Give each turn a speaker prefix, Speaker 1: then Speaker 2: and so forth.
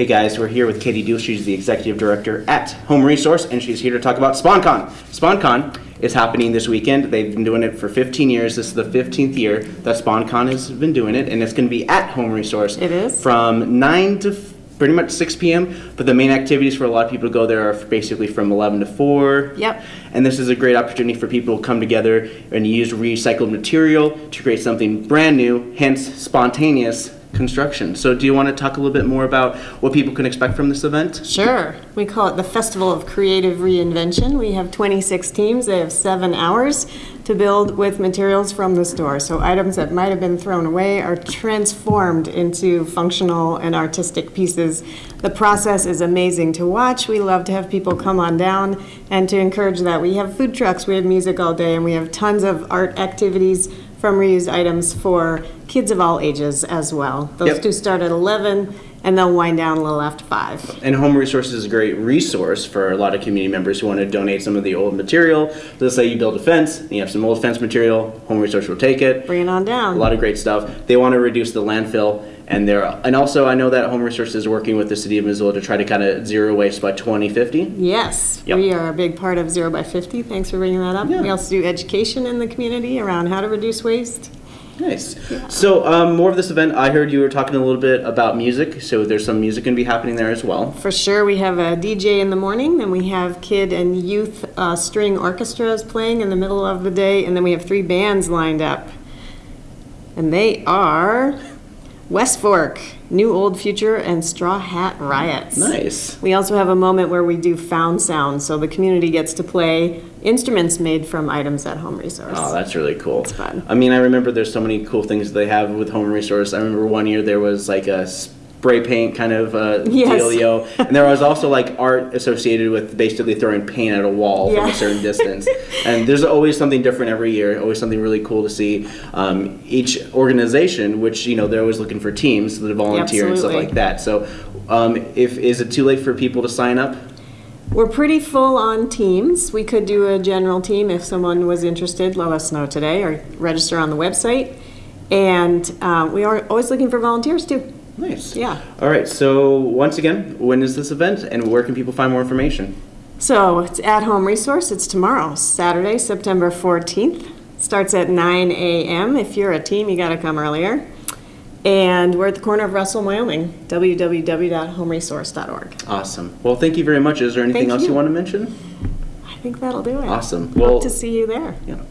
Speaker 1: Hey guys, we're here with Katie Deal. She's the executive director at Home Resource, and she's here to talk about SpawnCon. SpawnCon is happening this weekend. They've been doing it for 15 years. This is the 15th year that SpawnCon has been doing it, and it's going to be at Home Resource.
Speaker 2: It is.
Speaker 1: From 9 to pretty much 6 p.m. But the main activities for a lot of people to go there are basically from 11 to 4.
Speaker 2: Yep.
Speaker 1: And this is a great opportunity for people to come together and use recycled material to create something brand new, hence spontaneous construction. So, do you want to talk a little bit more about what people can expect from this event?
Speaker 2: Sure. We call it the Festival of Creative Reinvention. We have 26 teams. They have seven hours to build with materials from the store. So items that might have been thrown away are transformed into functional and artistic pieces. The process is amazing to watch. We love to have people come on down and to encourage that. We have food trucks, we have music all day, and we have tons of art activities from reused items for kids of all ages as well. Those
Speaker 1: Yep.
Speaker 2: do start at 11 and they'll wind down a little after 5.
Speaker 1: And Home Resources is a great resource for a lot of community members who want to donate some of the old material. Let's say you build a fence, and you have some old fence material, Home Resource will take it.
Speaker 2: Bring it on down.
Speaker 1: A lot of great stuff. They want to reduce the landfill, and they're and also I know that Home Resources is working with the city of Missoula to try to kind of zero waste by 2050.
Speaker 2: Yes,
Speaker 1: Yep.
Speaker 2: we are a big part of Zero by 50. Thanks for bringing that up.
Speaker 1: Yeah.
Speaker 2: We also do education in the community around how to reduce waste.
Speaker 1: Nice. So um, more of this event. I heard you were talking a little bit about music. So there's some music going to be happening there as well.
Speaker 2: For sure, we have a DJ in the morning, then we have kid and youth uh, string orchestras playing in the middle of the day, and then we have three bands lined up. And they are West Fork, New Old Future, and Straw Hat Riots.
Speaker 1: Nice.
Speaker 2: We also have a moment where we do found sound, so the community gets to play instruments made from items at Home Resource.
Speaker 1: Oh, that's really cool.
Speaker 2: It's fun.
Speaker 1: I mean, I remember there's so many cool things they have with Home Resource. I remember one year there was like a spray paint kind of uh,
Speaker 2: Yes.
Speaker 1: dealio, and there was also like art associated with basically throwing paint at a wall from a certain distance. and there's always something different every year. Always something really cool to see. Um, each organization, which you know, they're always looking for teams to volunteer and stuff like that. So, um, if is it too late for people to sign up?
Speaker 2: We're pretty full on teams. We could do a general team if someone was interested. Let us know today or register on the website. And uh, we are always looking for volunteers too.
Speaker 1: Nice.
Speaker 2: Yeah.
Speaker 1: All right. So once again, when is this event, and where can people find more information?
Speaker 2: So it's at Home Resource. It's tomorrow, Saturday, September 14th. Starts at 9 a.m. If you're a team, you got to come earlier. And we're at the corner of Russell, Wyoming. www.homeresource.org.
Speaker 1: Awesome. Well, thank you very much. Is there anything
Speaker 2: Thank
Speaker 1: else you.
Speaker 2: you.
Speaker 1: want to mention?
Speaker 2: I think that'll do it.
Speaker 1: Awesome. Well, Hope
Speaker 2: to see you there.
Speaker 1: yeah.